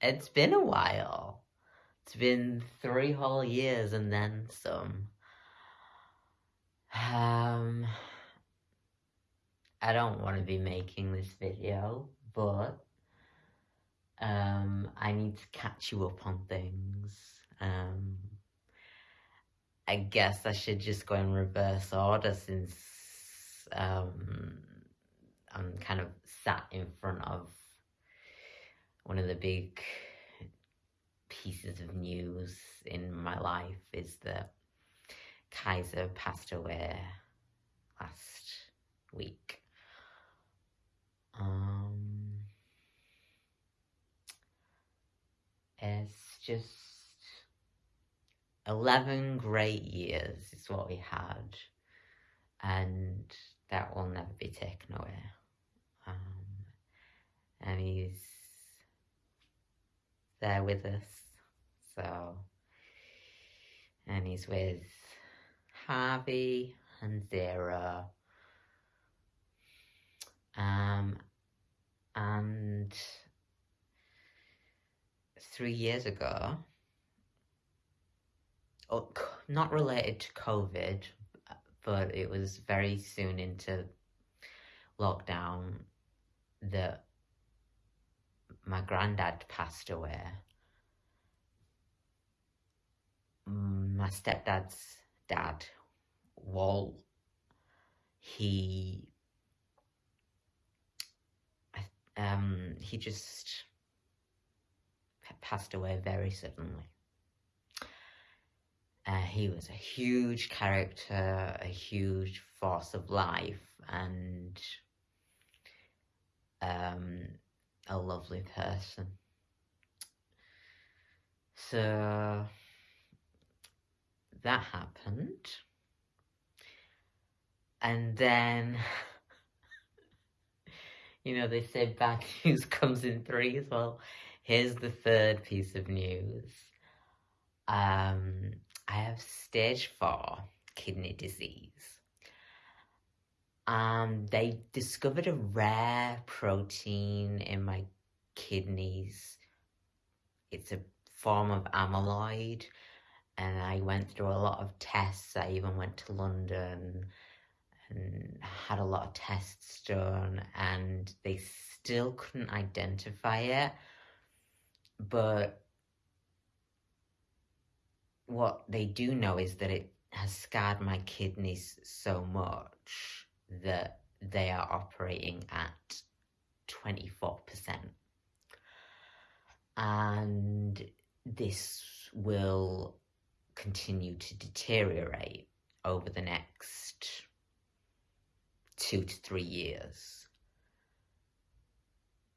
it's been a while. It's been three whole years and then some. Um, I don't want to be making this video, but um, I need to catch you up on things. Um, I guess I should just go in reverse order since um, I'm kind of sat in front of one of the big pieces of news in my life is that Kaiser passed away last week. Um, it's just 11 great years is what we had, and that will never be taken away. Um, and he's there with us, so, and he's with Harvey and Zara. Um, and three years ago, oh, not related to COVID, but it was very soon into lockdown that my granddad passed away. My stepdad's dad, Walt, he um, he just passed away very suddenly. Uh, he was a huge character, a huge force of life, and um, a lovely person. So that happened. And then you know, they say bad news comes in threes. Well, here's the third piece of news. Um, I have stage four kidney disease. Um, they discovered a rare protein in my kidneys. It's a form of amyloid, and I went through a lot of tests. I even went to London and had a lot of tests done and they still couldn't identify it. But what they do know is that it has scarred my kidneys so much that they are operating at 24%. And this will continue to deteriorate over the next two to three years.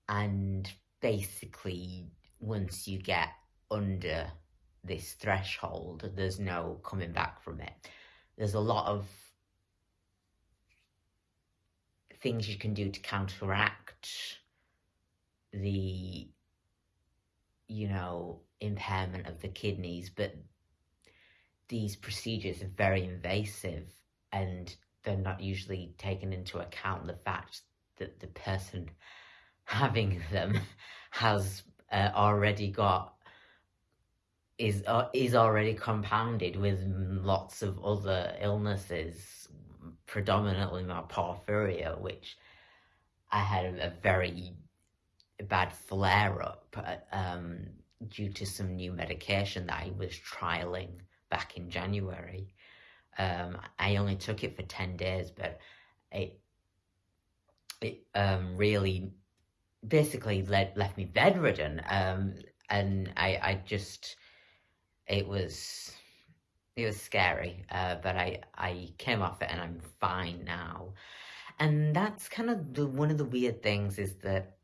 And basically, once you get under this threshold, there's no coming back from it. There's a lot of things you can do to counteract the, you know, impairment of the kidneys, but these procedures are very invasive and they're not usually taken into account the fact that the person having them has uh, already got is uh, is already compounded with lots of other illnesses, predominantly my porphyria, which I had a very bad flare up um, due to some new medication that I was trialing back in January. Um, I only took it for 10 days, but it, it um, really basically led, left me bedridden. Um, and I, I just, it was, it was scary, uh, but I, I came off it and I'm fine now. And that's kind of the, one of the weird things is that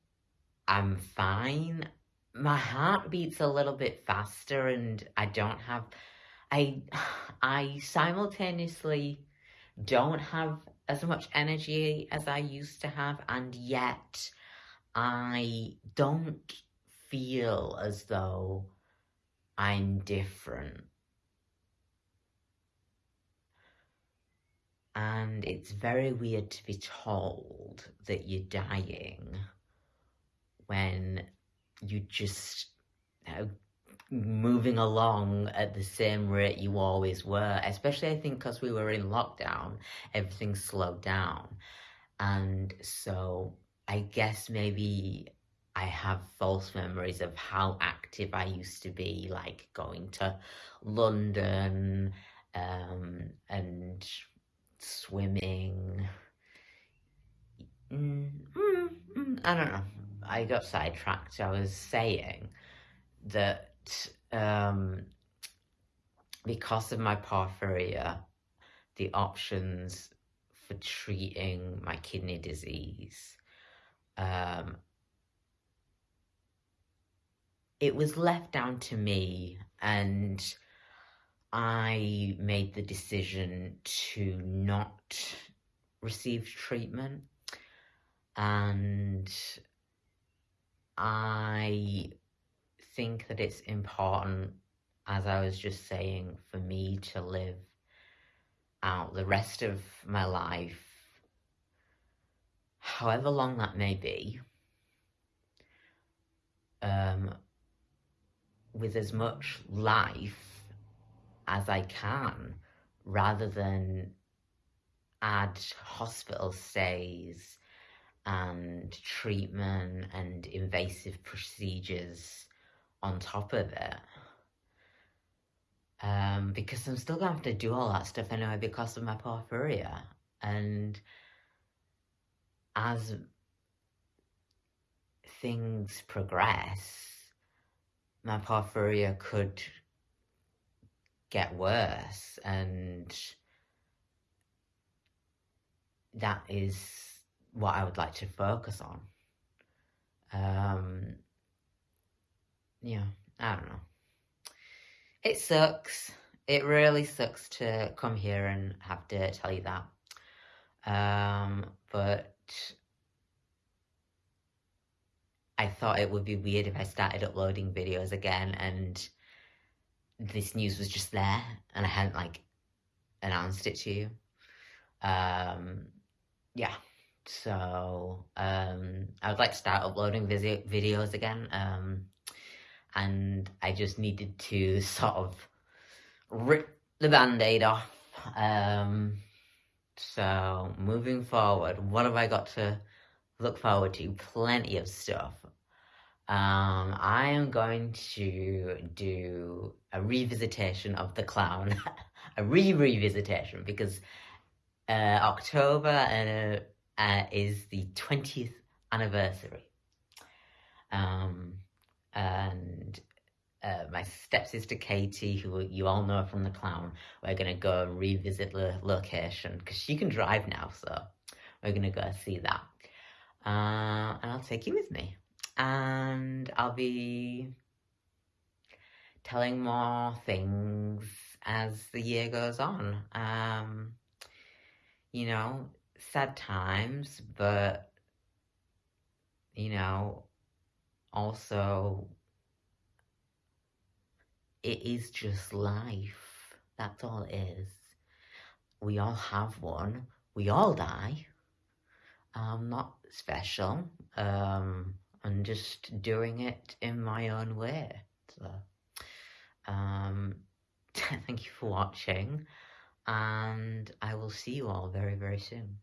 I'm fine. My heart beats a little bit faster and I don't have I I simultaneously don't have as much energy as I used to have and yet I don't feel as though I'm different. And it's very weird to be told that you're dying when you just moving along at the same rate you always were, especially I think because we were in lockdown, everything slowed down. And so I guess maybe I have false memories of how active I used to be, like going to London um, and swimming. Mm, mm, mm, I don't know. I got sidetracked. I was saying that um, because of my porphyria, the options for treating my kidney disease, um, it was left down to me and I made the decision to not receive treatment and I think that it's important, as I was just saying, for me to live out the rest of my life, however long that may be, um, with as much life as I can, rather than add hospital stays and treatment and invasive procedures on top of it. Um, because I'm still going to have to do all that stuff anyway because of my porphyria. And as things progress, my porphyria could get worse and that is what I would like to focus on. Um, yeah, I don't know. It sucks. It really sucks to come here and have to tell you that. Um, but I thought it would be weird if I started uploading videos again and this news was just there and I hadn't like announced it to you. Um, yeah. So, um, I would like to start uploading video videos again. Um, and I just needed to sort of rip the band-aid off. Um, so moving forward, what have I got to look forward to? Plenty of stuff. Um, I am going to do a revisitation of The Clown, a re-revisitation, because uh, October uh, uh, is the 20th anniversary. Um, and uh, my stepsister Katie, who you all know from The Clown, we're going to go and revisit the location because she can drive now, so we're going to go see that. Uh, and I'll take you with me. And I'll be telling more things as the year goes on. Um, you know, sad times, but, you know, also it is just life. That's all it is. We all have one. We all die. I'm not special. Um, I'm just doing it in my own way. So, um, thank you for watching, and I will see you all very, very soon.